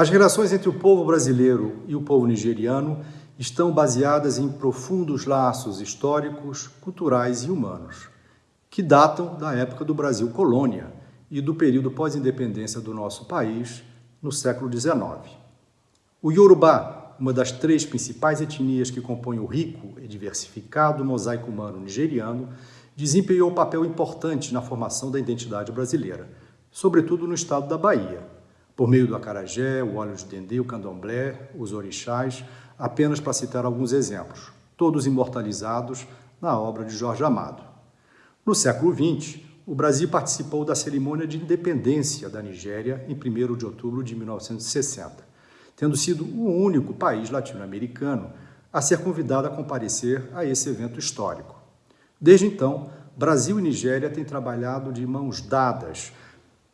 As relações entre o povo brasileiro e o povo nigeriano estão baseadas em profundos laços históricos, culturais e humanos, que datam da época do Brasil colônia e do período pós-independência do nosso país, no século XIX. O Yorubá, uma das três principais etnias que compõem o rico e diversificado mosaico humano nigeriano, desempenhou um papel importante na formação da identidade brasileira, sobretudo no estado da Bahia, por meio do acarajé, o óleo de dendê, o candomblé, os orixás, apenas para citar alguns exemplos, todos imortalizados na obra de Jorge Amado. No século XX, o Brasil participou da cerimônia de independência da Nigéria em 1 de outubro de 1960, tendo sido o único país latino-americano a ser convidado a comparecer a esse evento histórico. Desde então, Brasil e Nigéria têm trabalhado de mãos dadas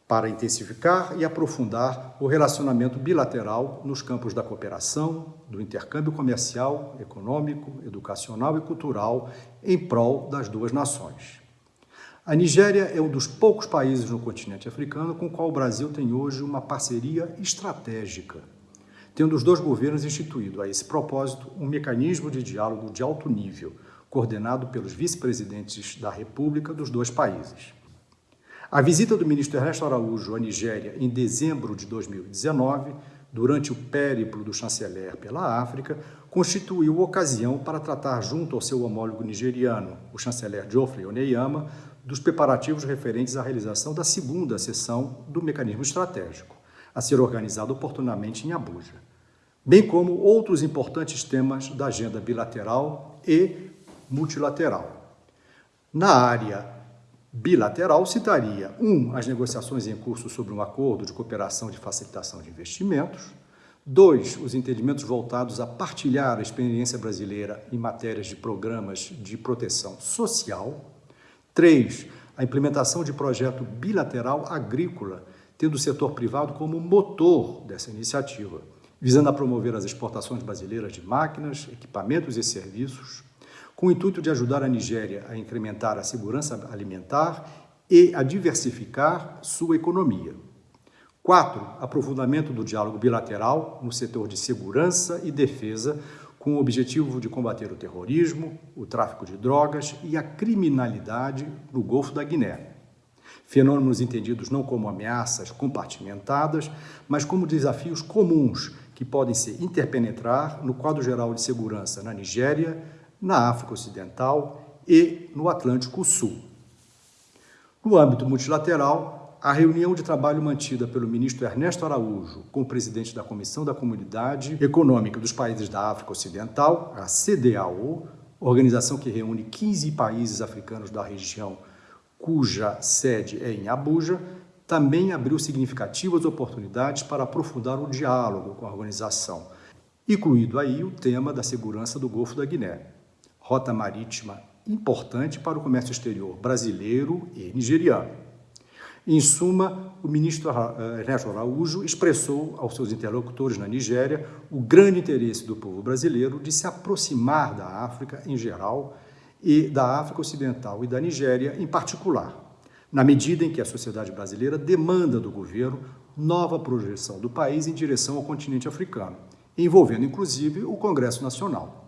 para intensificar e aprofundar o relacionamento bilateral nos campos da cooperação, do intercâmbio comercial, econômico, educacional e cultural em prol das duas nações. A Nigéria é um dos poucos países no continente africano com o qual o Brasil tem hoje uma parceria estratégica, tendo os dois governos instituído a esse propósito um mecanismo de diálogo de alto nível, coordenado pelos vice-presidentes da República dos dois países. A visita do ministro Ernesto Araújo à Nigéria em dezembro de 2019, durante o périplo do chanceler pela África, constituiu ocasião para tratar junto ao seu homólogo nigeriano, o chanceler Geoffrey Oneyama, dos preparativos referentes à realização da segunda sessão do mecanismo estratégico, a ser organizada oportunamente em Abuja, bem como outros importantes temas da agenda bilateral e multilateral. Na área bilateral, citaria 1. Um, as negociações em curso sobre um acordo de cooperação de facilitação de investimentos, 2. Os entendimentos voltados a partilhar a experiência brasileira em matérias de programas de proteção social, 3. A implementação de projeto bilateral agrícola, tendo o setor privado como motor dessa iniciativa, visando a promover as exportações brasileiras de máquinas, equipamentos e serviços, com o intuito de ajudar a Nigéria a incrementar a segurança alimentar e a diversificar sua economia. 4. Aprofundamento do diálogo bilateral no setor de segurança e defesa, com o objetivo de combater o terrorismo, o tráfico de drogas e a criminalidade no Golfo da Guiné. Fenômenos entendidos não como ameaças compartimentadas, mas como desafios comuns que podem se interpenetrar no quadro geral de segurança na Nigéria, na África Ocidental e no Atlântico Sul. No âmbito multilateral, a reunião de trabalho mantida pelo ministro Ernesto Araújo com o presidente da Comissão da Comunidade Econômica dos Países da África Ocidental, a CDAO, organização que reúne 15 países africanos da região, cuja sede é em Abuja, também abriu significativas oportunidades para aprofundar o diálogo com a organização, incluído aí o tema da segurança do Golfo da Guiné, rota marítima importante para o comércio exterior brasileiro e nigeriano. Em suma, o ministro eh, Ernesto Araújo expressou aos seus interlocutores na Nigéria o grande interesse do povo brasileiro de se aproximar da África em geral e da África Ocidental e da Nigéria em particular, na medida em que a sociedade brasileira demanda do governo nova projeção do país em direção ao continente africano, envolvendo inclusive o Congresso Nacional.